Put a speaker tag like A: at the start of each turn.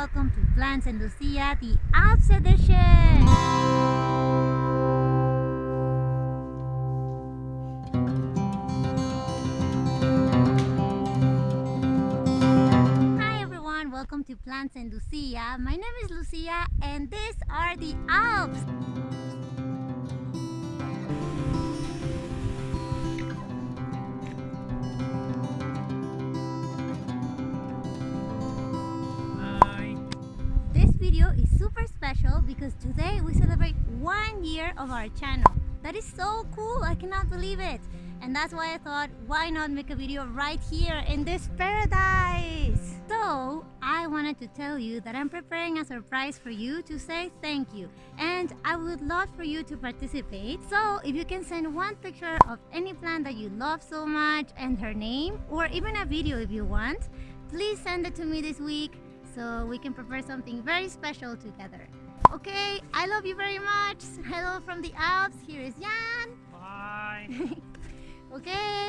A: welcome to Plants and Lucia, the Alps edition! Hi everyone, welcome to Plants and Lucia. My name is Lucia and these are the Alps! Is super special because today we celebrate one year of our channel. That is so cool, I cannot believe it. And that's why I thought, why not make a video right here in this paradise? So, I wanted to tell you that I'm preparing a surprise for you to say thank you. And I would love for you to participate. So, if you can send one picture of any plant that you love so much and her name, or even a video if you want, please send it to me this week so we can prepare something very special together. Okay, I love you very much. Hello from the Alps. Here is Jan.
B: Bye.
A: Okay, bye. Thank you.